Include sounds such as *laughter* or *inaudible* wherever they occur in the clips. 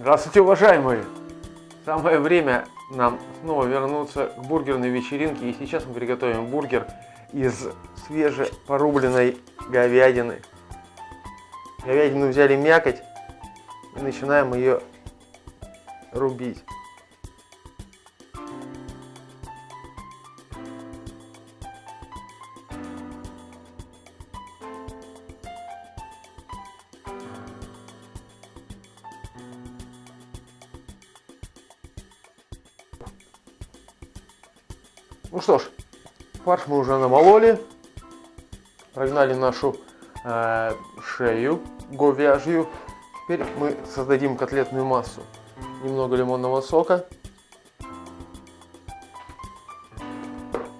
Здравствуйте, уважаемые! Самое время нам снова вернуться к бургерной вечеринке. И сейчас мы приготовим бургер из свежепорубленной говядины. Говядину взяли мякоть и начинаем ее рубить. Ну что ж, фарш мы уже намололи, прогнали нашу э, шею говяжью. Теперь мы создадим котлетную массу. Немного лимонного сока.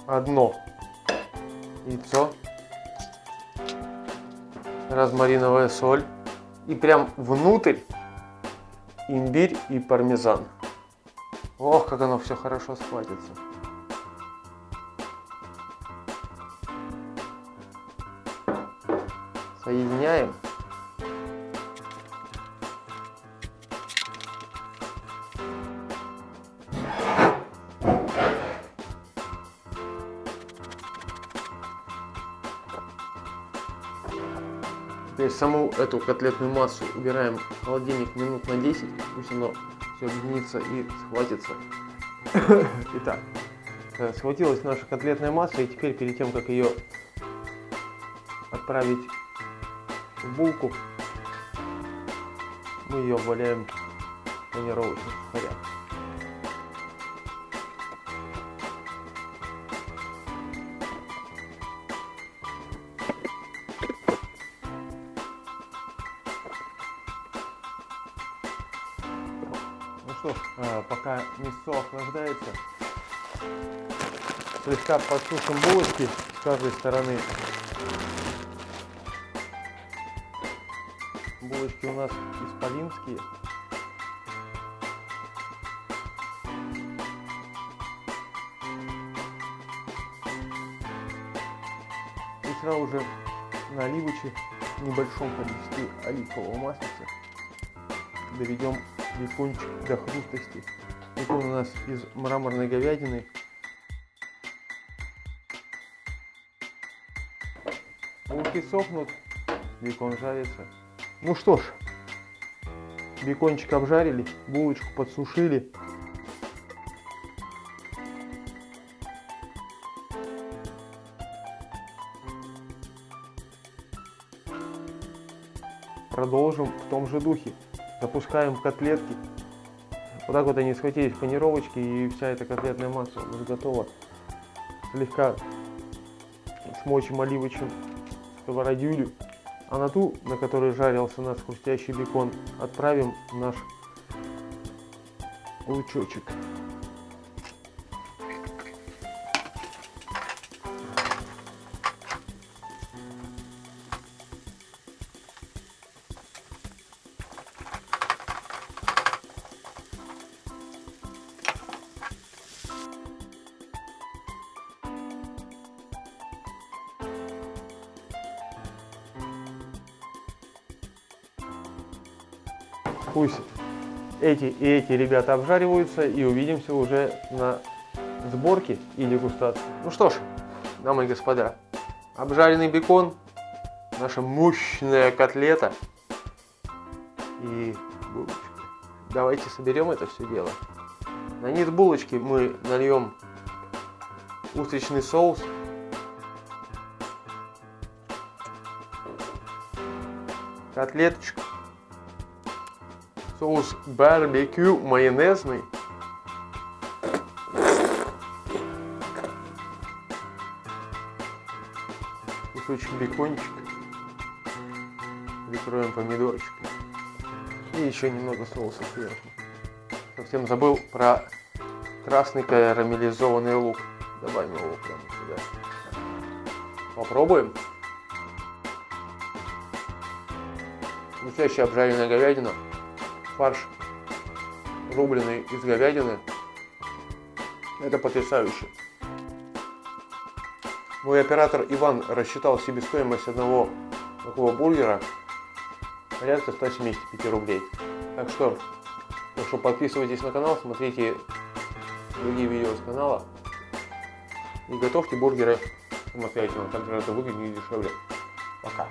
Одно яйцо. Розмариновая соль. И прям внутрь имбирь и пармезан. Ох, как оно все хорошо схватится. Соединяем. Теперь саму эту котлетную массу убираем в холодильник минут на 10, пусть оно все объединится и схватится. *coughs* Итак, э, схватилась наша котлетная масса, и теперь перед тем, как ее отправить булку. Мы ее валяем в тренировочных сухарях. Ну что ж, э, пока мясо охлаждается, слегка подсушим булочки с каждой стороны Булочки у нас исполинские. И сразу же на оливочек в небольшом количестве оливкового масла доведем бекончик до хрустости. Бекон у нас из мраморной говядины. Булки сохнут, бекон жарится. Ну что ж, бекончик обжарили, булочку подсушили. Продолжим в том же духе. Запускаем котлетки. Вот так вот они схватились панировочки и вся эта котлетная масса уже готова. Слегка смочим оливочным сковородюлю. А на ту, на которой жарился наш хрустящий бекон, отправим наш лучочек. Пусть эти и эти ребята обжариваются и увидимся уже на сборке и дегустации. Ну что ж, дамы и господа, обжаренный бекон, наша мощная котлета и булочки. Давайте соберем это все дело. На низ булочки мы нальем устричный соус. Котлеточку соус барбекю майонезный. Кусочек бекончика. Прикроем помидорчиком. И еще немного соуса сверху. Совсем забыл про красный карамелизованный лук. Добавим его прямо сюда. Попробуем. Настоящая обжаренная говядина фарш рубленый из говядины. Это потрясающе. Мой оператор Иван рассчитал себестоимость одного такого бургера порядка 175 рублей. Так что Так подписывайтесь на канал, смотрите другие видео с канала. И готовьте бургеры самостоятельно, так же это выгоднее и дешевле. Пока.